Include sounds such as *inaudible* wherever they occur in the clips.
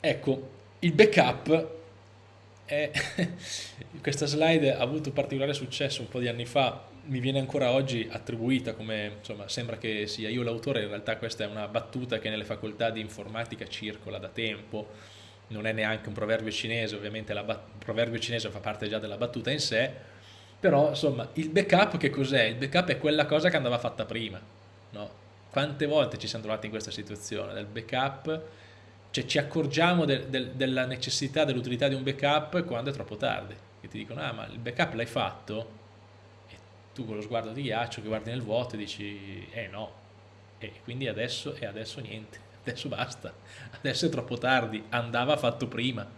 ecco, il backup è... *laughs* questa slide ha avuto particolare successo un po' di anni fa, mi viene ancora oggi attribuita come, insomma, sembra che sia io l'autore, in realtà questa è una battuta che nelle facoltà di informatica circola da tempo, non è neanche un proverbio cinese, ovviamente il proverbio cinese fa parte già della battuta in sé, però insomma il backup che cos'è? Il backup è quella cosa che andava fatta prima, no? Quante volte ci siamo trovati in questa situazione del backup, cioè ci accorgiamo de, de, della necessità, dell'utilità di un backup quando è troppo tardi, che ti dicono ah ma il backup l'hai fatto? E tu con lo sguardo di ghiaccio che guardi nel vuoto e dici eh no, e quindi adesso e adesso niente *laughs* adesso basta, adesso è troppo tardi, andava fatto prima.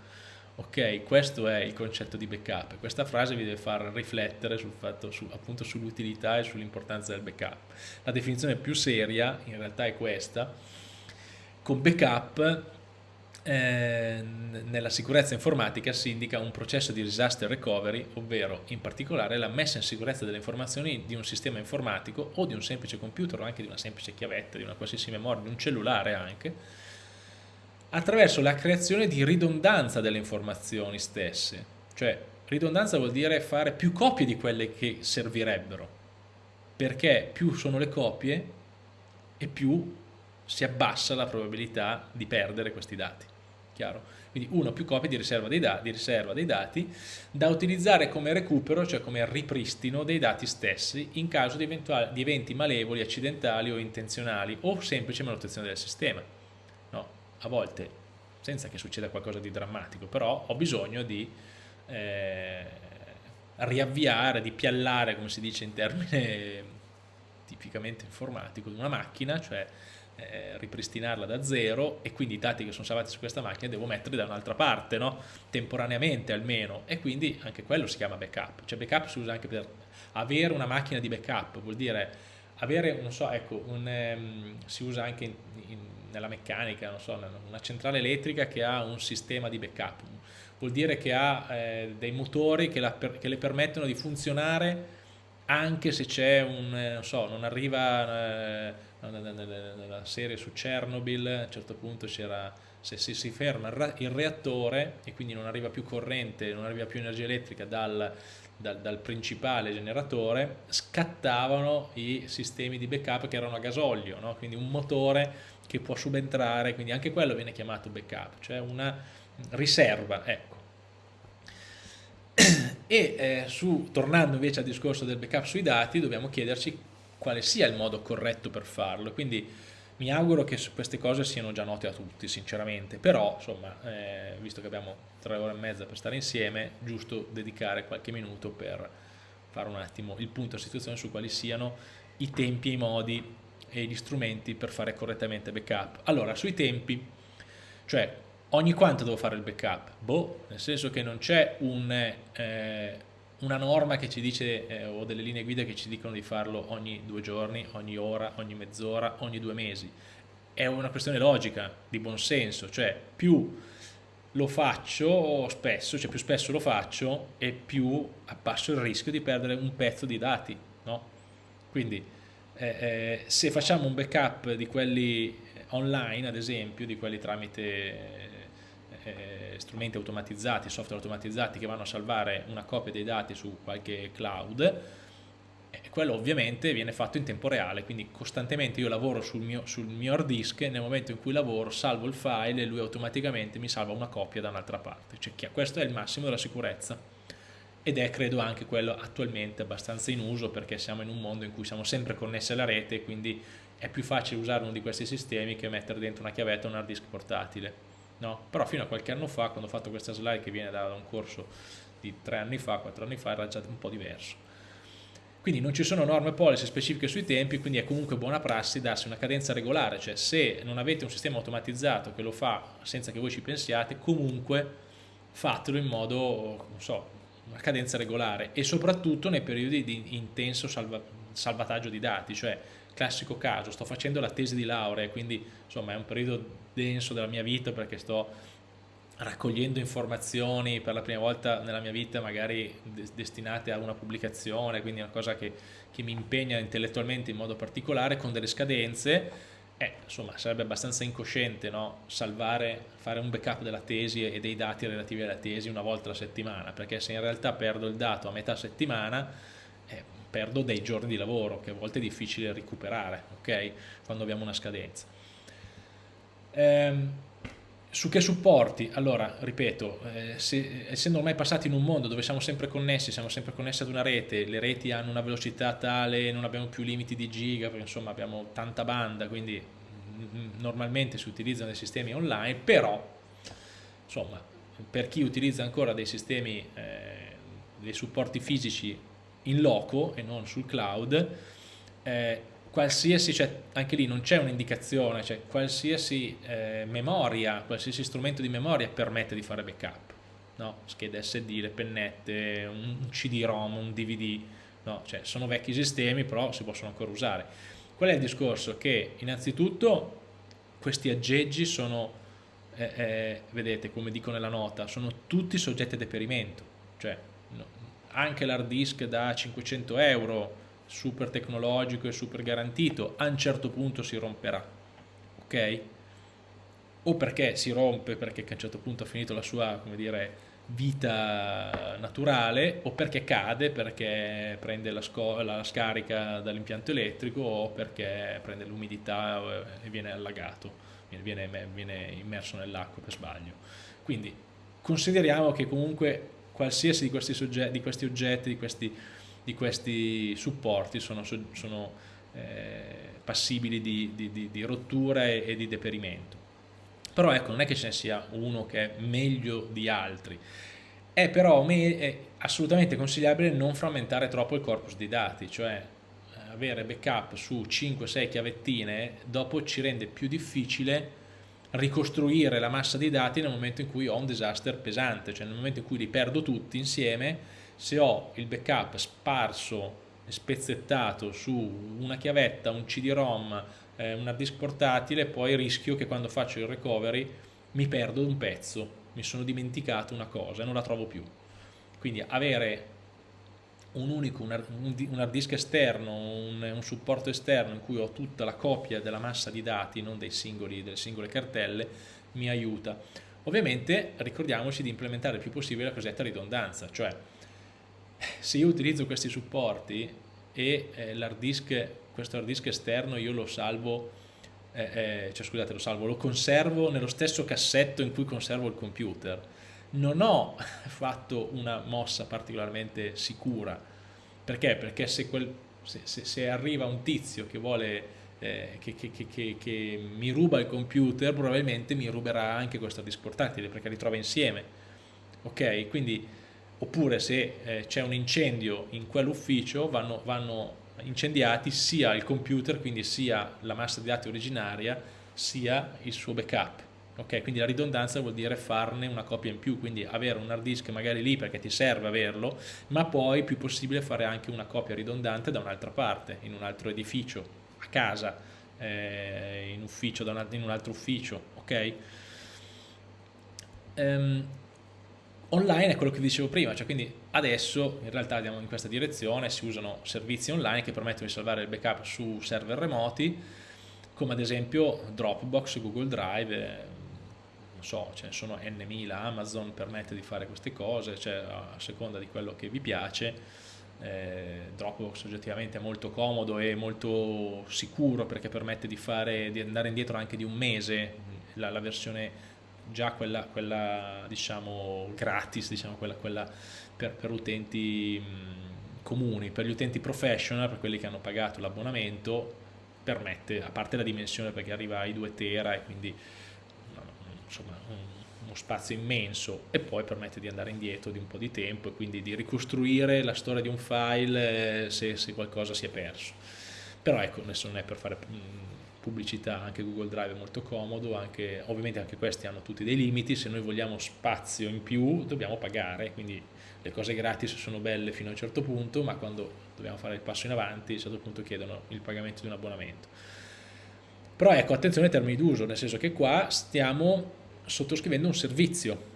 Ok, questo è il concetto di backup. Questa frase vi deve far riflettere sul fatto, su, appunto sull'utilità e sull'importanza del backup. La definizione più seria in realtà è questa. Con backup eh, nella sicurezza informatica si indica un processo di disaster recovery, ovvero in particolare la messa in sicurezza delle informazioni di un sistema informatico o di un semplice computer o anche di una semplice chiavetta, di una qualsiasi memoria, di un cellulare anche, attraverso la creazione di ridondanza delle informazioni stesse. Cioè, ridondanza vuol dire fare più copie di quelle che servirebbero, perché più sono le copie e più si abbassa la probabilità di perdere questi dati chiaro? Quindi uno più copie di riserva di riserva dei dati da utilizzare come recupero, cioè come ripristino dei dati stessi in caso di, di eventi malevoli, accidentali o intenzionali o semplice manutenzione del sistema. No, a volte, senza che succeda qualcosa di drammatico, però ho bisogno di eh, riavviare, di piallare, come si dice in termine *laughs* tipicamente informatico, una macchina, cioè eh, ripristinarla da zero e quindi i dati che sono salvati su questa macchina devo metterli da un'altra parte, no? temporaneamente almeno, e quindi anche quello si chiama backup. Cioè backup si usa anche per avere una macchina di backup, vuol dire avere, non so, ecco, un, um, si usa anche in, in, nella meccanica, non so, una centrale elettrica che ha un sistema di backup, vuol dire che ha eh, dei motori che, la, che le permettono di funzionare anche se c'è un, eh, non so, non arriva eh, nella serie su Chernobyl, a un certo punto c'era, se si, ferma il reattore e quindi non arriva più corrente, non arriva più energia elettrica dal, dal, dal, principale generatore, scattavano i sistemi di backup che erano a gasolio, no? quindi un motore che può subentrare, quindi anche quello viene chiamato backup, cioè una riserva, ecco. E eh, su, tornando invece al discorso del backup sui dati, dobbiamo chiederci quale sia il modo corretto per farlo, quindi mi auguro che queste cose siano già note a tutti, sinceramente, però, insomma, eh, visto che abbiamo tre ore e mezza per stare insieme, giusto dedicare qualche minuto per fare un attimo il punto a situazione su quali siano i tempi, i modi e gli strumenti per fare correttamente backup. Allora, sui tempi, cioè ogni quanto devo fare il backup? Boh, nel senso che non c'è un, eh, una norma che ci dice eh, o delle linee guida che ci dicono di farlo ogni due giorni, ogni ora, ogni mezz'ora, ogni due mesi. È una questione logica, di buonsenso, cioè più lo faccio spesso, cioè più spesso lo faccio e più abbasso il rischio di perdere un pezzo di dati, no? Quindi eh, eh, se facciamo un backup di quelli online, ad esempio, di quelli tramite eh, strumenti automatizzati, software automatizzati che vanno a salvare una copia dei dati su qualche cloud, eh, quello ovviamente viene fatto in tempo reale, quindi costantemente io lavoro sul mio, sul mio hard disk e nel momento in cui lavoro salvo il file e lui automaticamente mi salva una copia da un'altra parte, cioè, questo è il massimo della sicurezza ed è credo anche quello attualmente abbastanza in uso perché siamo in un mondo in cui siamo sempre connessi alla rete e quindi è più facile usare uno di questi sistemi che mettere dentro una chiavetta o un hard disk portatile no? però fino a qualche anno fa quando ho fatto questa slide che viene da un corso di tre anni fa, quattro anni fa era già un po' diverso quindi non ci sono norme policy specifiche sui tempi quindi è comunque buona prassi darsi una cadenza regolare cioè se non avete un sistema automatizzato che lo fa senza che voi ci pensiate comunque fatelo in modo non so, una cadenza regolare e soprattutto nei periodi di intenso salva salvataggio di dati cioè classico caso, sto facendo la tesi di laurea, quindi insomma è un periodo denso della mia vita perché sto raccogliendo informazioni per la prima volta nella mia vita magari destinate a una pubblicazione, quindi una cosa che, che mi impegna intellettualmente in modo particolare con delle scadenze eh, insomma, sarebbe abbastanza incosciente no? salvare, fare un backup della tesi e dei dati relativi alla tesi una volta alla settimana, perché se in realtà perdo il dato a metà settimana, eh, perdo dei giorni di lavoro, che a volte è difficile recuperare, ok? Quando abbiamo una scadenza. Ehm, su che supporti? Allora, ripeto, eh, se, essendo ormai passati in un mondo dove siamo sempre connessi, siamo sempre connessi ad una rete, le reti hanno una velocità tale, non abbiamo più limiti di giga, perché insomma abbiamo tanta banda, quindi mm, normalmente si utilizzano dei sistemi online, però insomma per chi utilizza ancora dei sistemi, eh, dei supporti fisici in loco e non sul cloud, eh, qualsiasi, cioè, anche lì non c'è un'indicazione, cioè qualsiasi eh, memoria, qualsiasi strumento di memoria permette di fare backup, no? schede SD, le pennette, un CD-ROM, un DVD, no? cioè, sono vecchi sistemi però si possono ancora usare. Qual è il discorso? Che innanzitutto questi aggeggi sono, eh, eh, vedete come dico nella nota, sono tutti soggetti a deperimento, cioè no, anche l'hard disk da 500 euro super tecnologico e super garantito, a un certo punto si romperà, ok? O perché si rompe perché a un certo punto ha finito la sua, come dire, vita naturale o perché cade perché prende la, la scarica dall'impianto elettrico o perché prende l'umidità e viene allagato, viene, viene immerso nell'acqua per sbaglio. Quindi consideriamo che comunque qualsiasi di questi, di questi oggetti, di questi di questi supporti sono, sono eh, passibili di, di, di rottura e, e, di deperimento. Però ecco, non è che ce ne sia uno che è meglio di altri, è però è assolutamente consigliabile non frammentare troppo il corpus di dati, cioè eh, avere backup su 5-6 chiavettine dopo ci rende più difficile ricostruire la massa di dati nel momento in cui ho un disaster pesante, cioè nel momento in cui li perdo tutti insieme se ho il backup sparso spezzettato su una chiavetta, un CD-ROM, eh, un hard disk portatile, poi rischio che quando faccio il recovery mi perdo un pezzo, mi sono dimenticato una cosa e non la trovo più. Quindi avere un unico, un hard disk esterno, un, un, supporto esterno in cui ho tutta la copia della massa di dati, non singoli, delle singole cartelle, mi aiuta. Ovviamente ricordiamoci di implementare il più possibile la cosiddetta ridondanza, cioè se io utilizzo questi supporti e eh, l'hard disk, questo hard disk esterno io lo salvo, eh, eh, cioè scusate lo salvo, lo conservo nello stesso cassetto in cui conservo il computer, non ho *laughs* fatto una mossa particolarmente sicura, perché? Perché se, quel, se, se, se arriva un tizio che vuole eh, che, che, che, che, mi ruba il computer probabilmente mi ruberà anche questo disk portatile perché li trova insieme. Ok? Quindi oppure se eh, c'è un incendio in quell'ufficio vanno, vanno, incendiati sia il computer, quindi sia la massa di dati originaria, sia il suo backup. Okay, quindi la ridondanza vuol dire farne una copia in più, quindi avere un hard disk magari lì perché ti serve averlo, ma poi più possibile fare anche una copia ridondante da un'altra parte, in un altro edificio, a casa, eh, in, ufficio, in un altro ufficio. Okay? Um, online è quello che dicevo prima, cioè quindi adesso in realtà andiamo in questa direzione, si usano servizi online che permettono di salvare il backup su server remoti, come ad esempio Dropbox, Google Drive, eh, non so, ce ne sono n Amazon permette di fare queste cose, cioè a seconda di quello che vi piace. Eh, Dropbox oggettivamente è molto comodo e molto sicuro perché permette di, fare, di andare indietro anche di un mese la, la versione già quella, quella diciamo gratis, diciamo, quella, quella per, per, utenti comuni, per gli utenti professional, per quelli che hanno pagato l'abbonamento, permette, a parte la dimensione perché arriva ai 2 tera e quindi insomma uno spazio immenso e poi permette di andare indietro di un po' di tempo e quindi di ricostruire la storia di un file eh, se, se qualcosa si è perso. Però ecco, adesso non è per fare mh, pubblicità, anche Google Drive è molto comodo, anche, ovviamente anche questi hanno tutti dei limiti, se noi vogliamo spazio in più dobbiamo pagare, quindi le cose gratis sono belle fino a un certo punto, ma quando dobbiamo fare il passo in avanti a un certo punto chiedono il pagamento di un abbonamento. Però ecco, attenzione ai termini d'uso, nel senso che qua stiamo sottoscrivendo un servizio,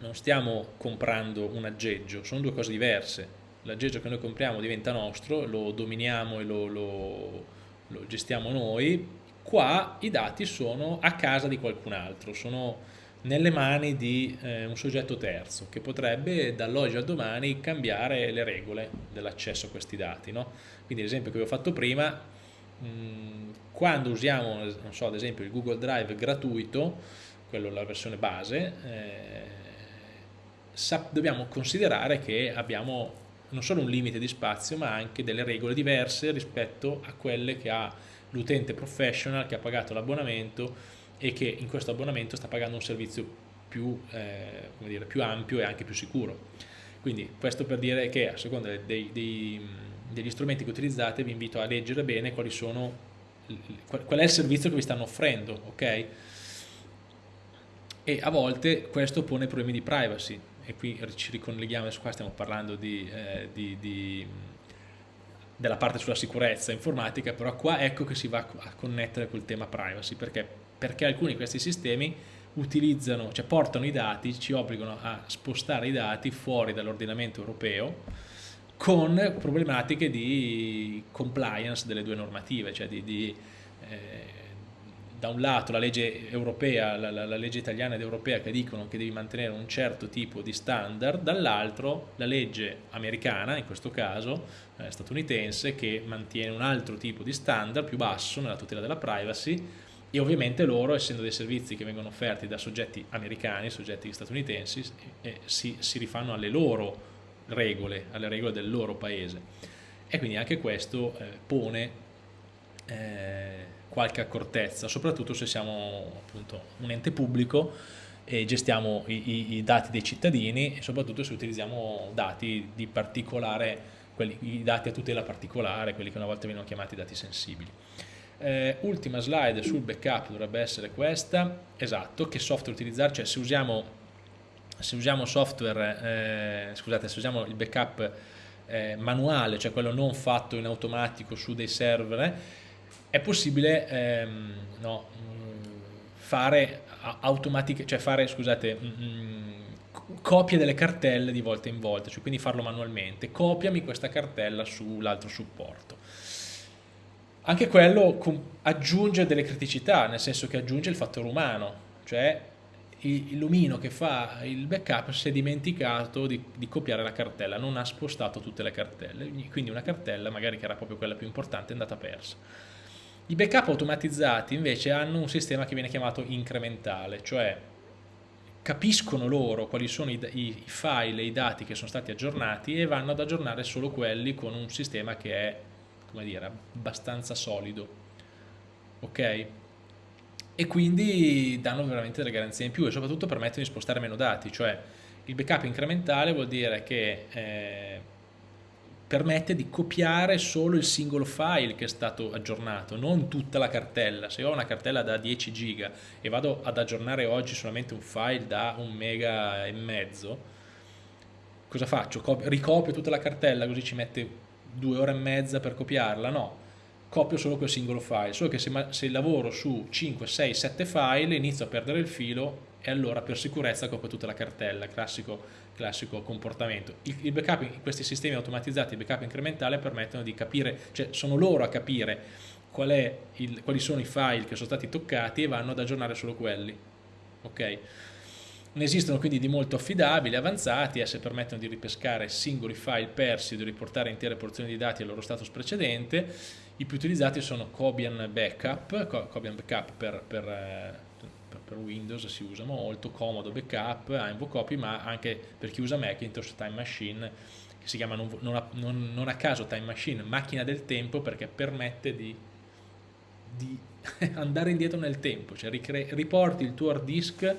non stiamo comprando un aggeggio, sono due cose diverse. L'aggeggio che noi compriamo diventa nostro, lo dominiamo e lo, lo lo gestiamo noi, Qua i dati sono a casa di qualcun altro, sono nelle mani di eh, un soggetto terzo che potrebbe dall'oggi al domani cambiare le regole dell'accesso a questi dati. No? Quindi l'esempio che vi ho fatto prima, mh, quando usiamo so, ad esempio il Google Drive gratuito, quello la versione base, eh, dobbiamo considerare che abbiamo non solo un limite di spazio ma anche delle regole diverse rispetto a quelle che ha l'utente professional che ha pagato l'abbonamento e che in questo abbonamento sta pagando un servizio più, eh, dire, più ampio e anche più sicuro. Quindi questo per dire che a seconda dei, dei, degli strumenti che utilizzate vi invito a leggere bene quali sono, qual è il servizio che vi stanno offrendo, ok? E a volte questo pone problemi di privacy e qui ci ricolleghiamo, qua stiamo parlando di, eh, di, di della parte sulla sicurezza informatica, però qua ecco che si va a connettere col tema privacy, perché, perché alcuni di questi sistemi utilizzano, cioè portano i dati, ci obbligano a spostare i dati fuori dall'ordinamento europeo con problematiche di compliance delle due normative, cioè di, di eh, da un lato la legge europea, la, la, la, legge italiana ed europea che dicono che devi mantenere un certo tipo di standard, dall'altro la legge americana, in questo caso eh, statunitense, che mantiene un altro tipo di standard più basso nella tutela della privacy e ovviamente loro, essendo dei servizi che vengono offerti da soggetti americani, soggetti statunitensi, eh, si, si rifanno alle loro regole, alle regole del loro paese. E quindi anche questo eh, pone eh, qualche accortezza, soprattutto se siamo appunto un ente pubblico e gestiamo i, i, dati dei cittadini e soprattutto se utilizziamo dati di particolare, quelli, i dati a tutela particolare, quelli che una volta vengono chiamati dati sensibili. Eh, ultima slide sul backup dovrebbe essere questa, esatto, che software utilizzare, cioè se usiamo, se usiamo software, eh, scusate, se usiamo il backup eh, manuale, cioè quello non fatto in automatico su dei server, è possibile ehm, no, fare automatiche, cioè fare, scusate, mh, copie delle cartelle di volta in volta, cioè quindi farlo manualmente. Copiami questa cartella sull'altro supporto. Anche quello aggiunge delle criticità, nel senso che aggiunge il fattore umano, cioè l'omino che fa il backup si è dimenticato di, di, copiare la cartella, non ha spostato tutte le cartelle, quindi una cartella, magari che era proprio quella più importante, è andata persa. I backup automatizzati invece hanno un sistema che viene chiamato incrementale, cioè capiscono loro quali sono i, i, file e i dati che sono stati aggiornati e vanno ad aggiornare solo quelli con un sistema che è, come dire, abbastanza solido. Ok? E quindi danno veramente delle garanzie in più e soprattutto permettono di spostare meno dati, cioè il backup incrementale vuol dire che eh, permette di copiare solo il singolo file che è stato aggiornato, non tutta la cartella. Se ho una cartella da 10 giga e vado ad aggiornare oggi solamente un file da un mega e mezzo, cosa faccio? Ricopio tutta la cartella così ci mette due ore e mezza per copiarla? No, copio solo quel singolo file, solo che se, se lavoro su 5, 6, 7 file inizio a perdere il filo e allora per sicurezza copio tutta la cartella, classico classico comportamento. Il, il backup, questi sistemi automatizzati di backup incrementale permettono di capire, cioè sono loro a capire qual il, quali sono i file che sono stati toccati e vanno ad aggiornare solo quelli. Ok? Ne esistono quindi di molto affidabili, avanzati, esse permettono di ripescare singoli file persi o di riportare intere porzioni di dati al loro status precedente. I più utilizzati sono Cobian Backup, Cobian Backup per, per eh, per Windows si usa molto, comodo backup, ha invocopy, ma anche per chi usa Macintosh Time Machine, che si chiama non, non, a, non, non a, caso Time Machine, macchina del tempo perché permette di, di *laughs* andare indietro nel tempo, cioè riporti il tuo hard disk,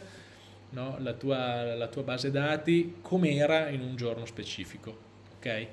no? la, tua, la tua base dati come era in un giorno specifico, ok?